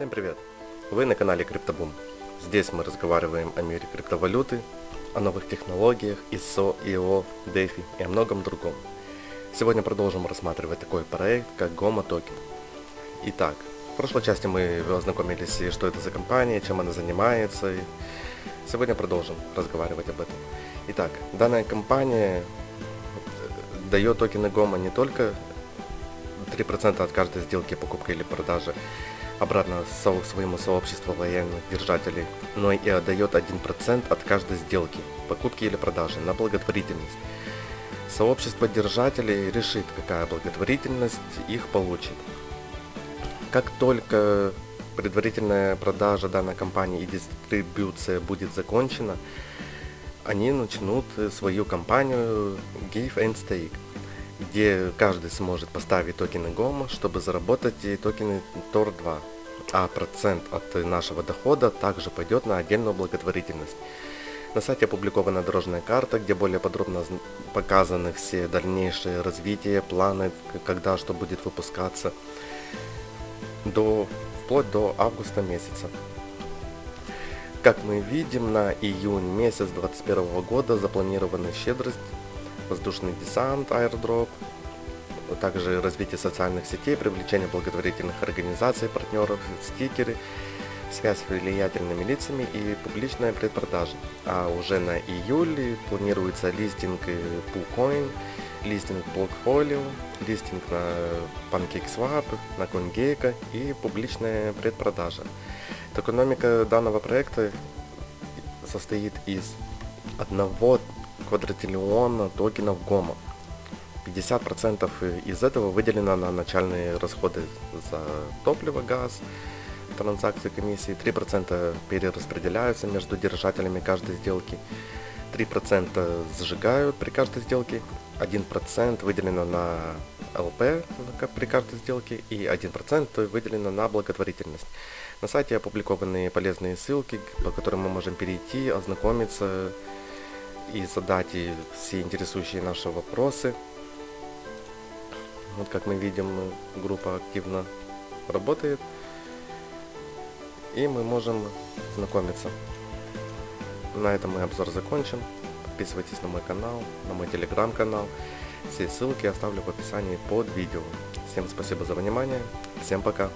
Всем привет! Вы на канале CryptoBoom. Здесь мы разговариваем о мире криптовалюты, о новых технологиях, ISO, IO, DeFi и о многом другом. Сегодня продолжим рассматривать такой проект, как Goma Token. Итак, в прошлой части мы ознакомились, что это за компания, чем она занимается. И сегодня продолжим разговаривать об этом. Итак, данная компания дает токены Goma не только 3% от каждой сделки покупки или продажи обратно своему сообществу лояльных держателей, но и отдает 1% от каждой сделки, покупки или продажи на благотворительность. Сообщество держателей решит, какая благотворительность их получит. Как только предварительная продажа данной компании и дистрибуция будет закончена, они начнут свою компанию Give and Stake где каждый сможет поставить токены GOMA, чтобы заработать токены TOR2. А процент от нашего дохода также пойдет на отдельную благотворительность. На сайте опубликована дорожная карта, где более подробно показаны все дальнейшие развития, планы, когда что будет выпускаться, до, вплоть до августа месяца. Как мы видим, на июнь месяц 2021 года запланирована щедрость воздушный десант, аирдроп, также развитие социальных сетей, привлечение благотворительных организаций, партнеров, стикеры, связь с влиятельными лицами и публичная предпродажа. А уже на июль планируется листинг PooCoin, листинг Blockfolio, листинг на PancakeSwap, на CoinGecko и публичная предпродажа. Токеномика данного проекта состоит из одного квадратиллиона токенов ГОМа. 50% из этого выделено на начальные расходы за топливо, газ, транзакции комиссии, 3% перераспределяются между держателями каждой сделки, 3% сжигают при каждой сделке, 1% выделено на ЛП при каждой сделке и 1% выделено на благотворительность. На сайте опубликованы полезные ссылки, по которым мы можем перейти, ознакомиться и задать все интересующие наши вопросы. Вот как мы видим, группа активно работает. И мы можем знакомиться. На этом мы обзор закончим. Подписывайтесь на мой канал, на мой телеграм-канал. Все ссылки оставлю в описании под видео. Всем спасибо за внимание. Всем пока.